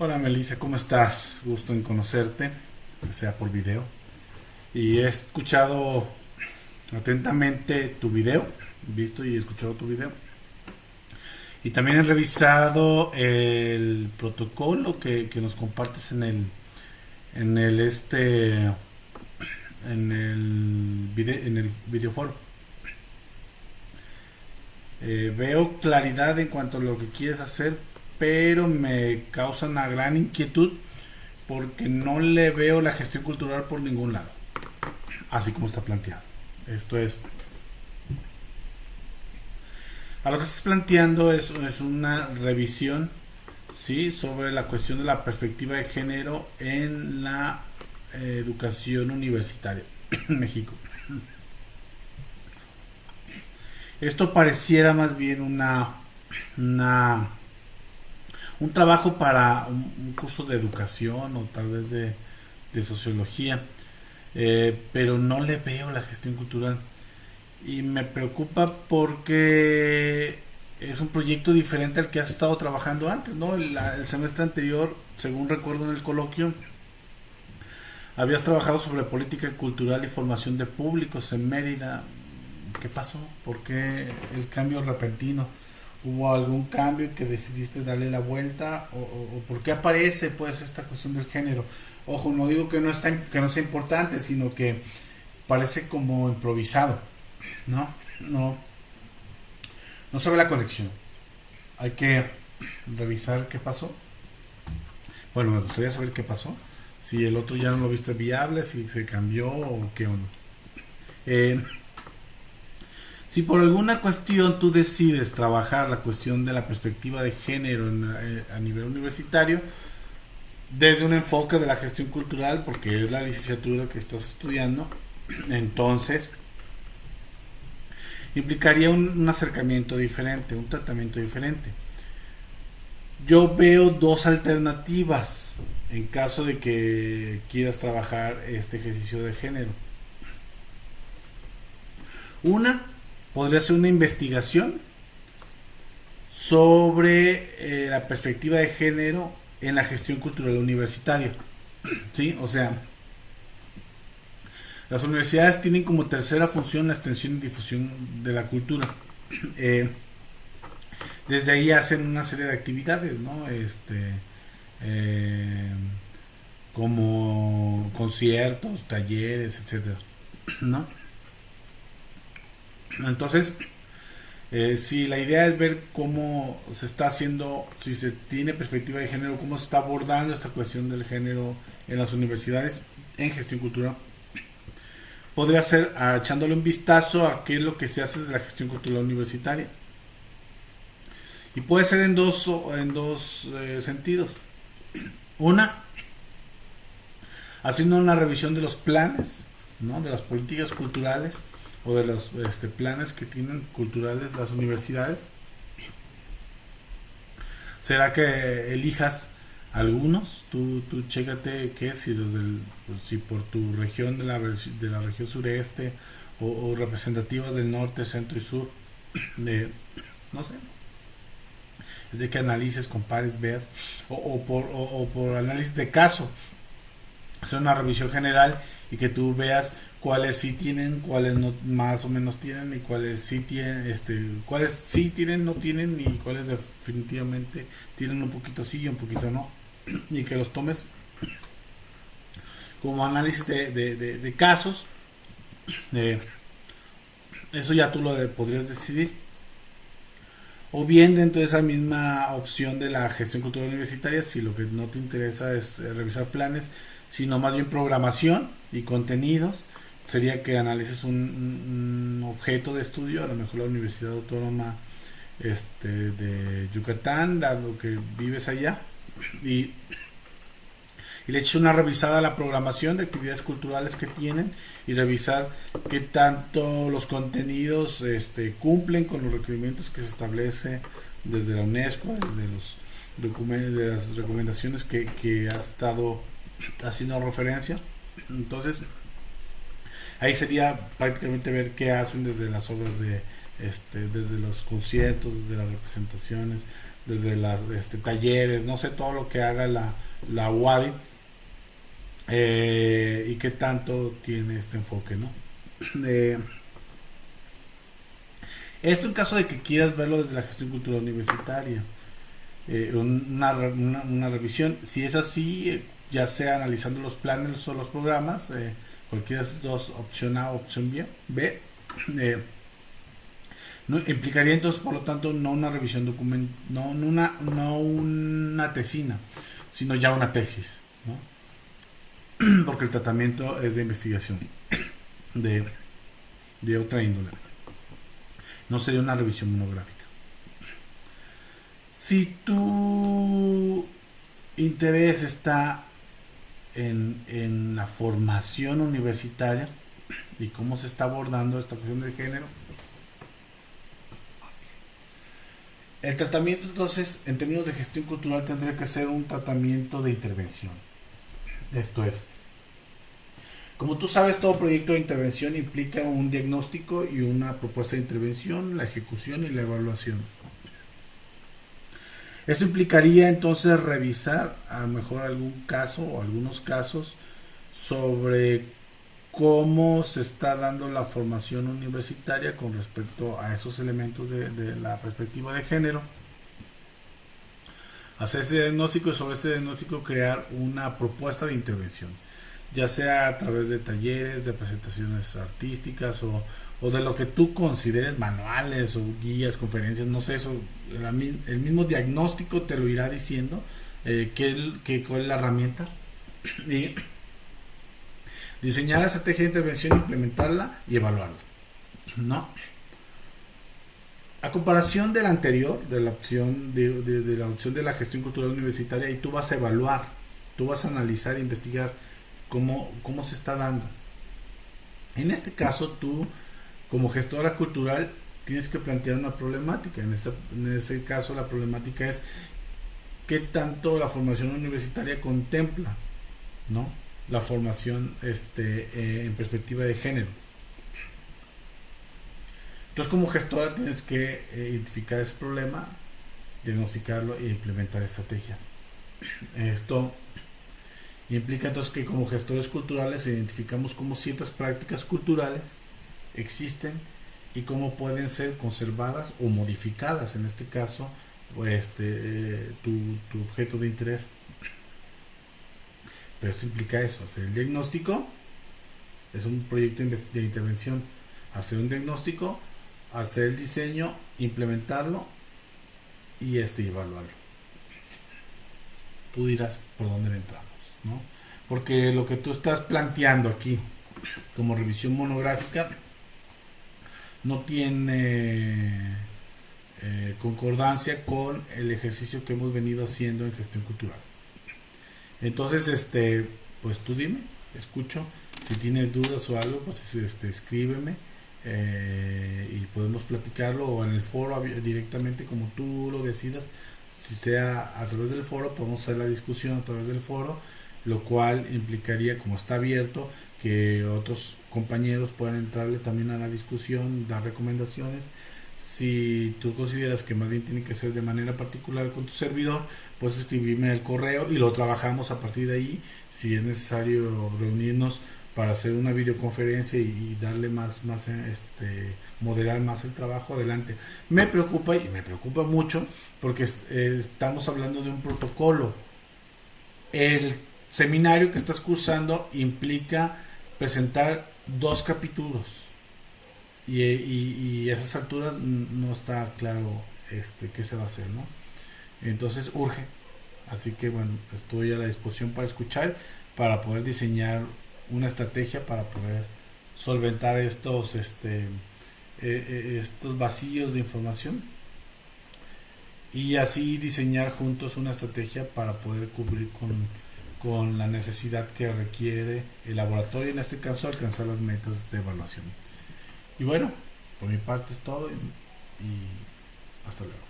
Hola Melissa, ¿cómo estás? Gusto en conocerte, que sea por video. Y he escuchado atentamente tu video, visto y escuchado tu video. Y también he revisado el protocolo que, nos compartes en el en el este en el video en el videoforo. Eh, veo claridad en cuanto a lo que quieres hacer, pero me causa una gran inquietud porque no le veo la gestión cultural por ningún lado, así como está planteado. Esto es, a lo que estás planteando es, es una revisión ¿sí? sobre la cuestión de la perspectiva de género en la eh, educación universitaria en México. Esto pareciera más bien una, una un trabajo para un, curso de educación o tal vez de, sociología, eh, pero no le veo la gestión cultural. Y me preocupa porque es un proyecto diferente al que has estado trabajando antes, ¿no? El, el semestre anterior, según recuerdo en el coloquio, habías trabajado sobre política cultural y formación de públicos en Mérida. ¿Qué pasó? ¿Por qué el cambio repentino? ¿Hubo algún cambio que decidiste darle la vuelta? ¿O, por qué aparece pues esta cuestión del género? Ojo, no digo que no, está, que no sea importante, sino que parece como improvisado, ¿no? No, no se ve la conexión. Hay que revisar qué pasó. Bueno, me gustaría saber qué pasó. Si el otro ya no lo viste viable, si se cambió o qué o no. Eh, si por alguna cuestión tú decides trabajar la cuestión de la perspectiva de género eh, a nivel universitario, desde un enfoque de la gestión cultural, porque es la licenciatura que estás estudiando, entonces implicaría un, acercamiento diferente, un tratamiento diferente. Yo veo dos alternativas en caso de que quieras trabajar este ejercicio de género. Una podría ser una investigación sobre eh, la perspectiva de género en la gestión cultural universitaria. ¿Sí? O sea, las universidades tienen como tercera función la extensión y difusión de la cultura. Eh, desde ahí hacen una serie de actividades, ¿no? Este, eh, como conciertos, talleres, etcétera, ¿no? Entonces, eh, si la idea es ver cómo se está haciendo, si se tiene perspectiva de género, cómo se está abordando esta cuestión del género en las universidades en gestión cultural podría ser echándole un vistazo a qué es lo que se hace desde la gestión cultural universitaria. Y puede ser en dos, en dos eh, sentidos. Una, haciendo una revisión de los planes, ¿no? de las políticas culturales o de los este, planes que tienen culturales las universidades. ¿Será que elijas algunos, tú, tú chécate qué si los del, pues, si por tu región de la, de la región sureste o, representativas del norte, centro y sur, de, no sé, es de que analices, compares, veas, o, por, o, por análisis de caso, hacer una revisión general y que tú veas cuáles sí tienen, cuáles no más o menos tienen y cuáles sí tienen, este, cuáles sí tienen, no tienen y cuáles definitivamente tienen un poquito sí y un poquito no y que los tomes como análisis de, casos. eso ya tú lo podrías decidir. O bien dentro de esa misma opción de la gestión cultural universitaria, si lo que no te interesa es eh, revisar planes, sino más bien programación y contenidos, sería que analices un, objeto de estudio, a lo mejor la Universidad Autónoma este, de Yucatán, dado que vives allá, y, le eché una revisada a la programación de actividades culturales que tienen y revisar qué tanto los contenidos este, cumplen con los requerimientos que se establece desde la UNESCO, desde los documentos, de las recomendaciones que, que ha estado haciendo referencia. Entonces, ahí sería prácticamente ver qué hacen desde las obras de, este, desde los conciertos, desde las representaciones, desde las este, talleres, no sé todo lo que haga la, la UADI eh, y qué tanto tiene este enfoque, ¿no? esto en caso de que quieras verlo desde la gestión cultural universitaria, eh, una, una, revisión, si es así, ya sea analizando los planes o los programas, eh, cualquiera de esas dos, opción A o opción B, B no, implicaría entonces, por lo tanto, no una revisión documental, no, una, no una tesina, sino ya una tesis, ¿no? porque el tratamiento es de investigación de, de otra índole. No sería una revisión monográfica. Si tu interés está en, en la formación universitaria y cómo se está abordando esta cuestión de género, El tratamiento entonces, en términos de gestión cultural, tendría que ser un tratamiento de intervención. Esto es, como tú sabes, todo proyecto de intervención implica un diagnóstico y una propuesta de intervención, la ejecución y la evaluación. Esto implicaría entonces revisar a mejor algún caso o algunos casos sobre cómo se está dando la formación universitaria con respecto a esos elementos de, la perspectiva de género. Hacer ese diagnóstico y sobre ese diagnóstico crear una propuesta de intervención, ya sea a través de talleres, de presentaciones artísticas o, de lo que tú consideres manuales o guías, conferencias, no sé, eso, el, mismo diagnóstico te lo irá diciendo, eh, qué, cuál es la herramienta. Y diseñar la estrategia de intervención, implementarla y evaluarla. ¿No? A comparación de la anterior, de la opción de, la opción de la gestión cultural universitaria, y tú vas a evaluar, tú vas a analizar e investigar cómo, cómo se está dando. En este caso, tú, como gestora cultural, tienes que plantear una problemática. En este, en este caso, la problemática es qué tanto la formación universitaria contempla, ¿no? la formación este, eh, en perspectiva de género. Entonces como gestora tienes que eh, identificar ese problema, diagnosticarlo e implementar estrategia. Esto implica entonces que como gestores culturales identificamos cómo ciertas prácticas culturales existen y cómo pueden ser conservadas o modificadas, en este caso, este, eh, tu, tu objeto de interés. Pero esto implica eso, hacer el diagnóstico, es un proyecto de intervención, hacer un diagnóstico, hacer el diseño, implementarlo y este evaluarlo. Tú dirás por dónde entramos, ¿no? Porque lo que tú estás planteando aquí como revisión monográfica no tiene eh, concordancia con el ejercicio que hemos venido haciendo en gestión cultural. Entonces, este, pues tú dime, escucho. Si tienes dudas o algo, pues este, escríbeme eh, y podemos platicarlo o en el foro directamente como tú lo decidas. Si sea a través del foro, podemos hacer la discusión a través del foro, lo cual implicaría, como está abierto, que otros compañeros puedan entrarle también a la discusión, dar recomendaciones. Si tú consideras que más bien tiene que ser de manera particular con tu servidor, puedes escribirme el correo y lo trabajamos a partir de ahí. Si es necesario reunirnos para hacer una videoconferencia y, darle más, más, este, moderar más el trabajo adelante. Me preocupa y me preocupa mucho porque estamos hablando de un protocolo. El seminario que estás cursando implica presentar dos capítulos y, y, a esas alturas no está claro este, qué se va a hacer, ¿no? Entonces urge. Así que bueno, estoy a la disposición para escuchar, para poder diseñar una estrategia para poder solventar estos, este, eh, eh, estos vacíos de información y así diseñar juntos una estrategia para poder cubrir con, con la necesidad que requiere el laboratorio, en este caso alcanzar las metas de evaluación. Y bueno, por mi parte es todo y hasta luego.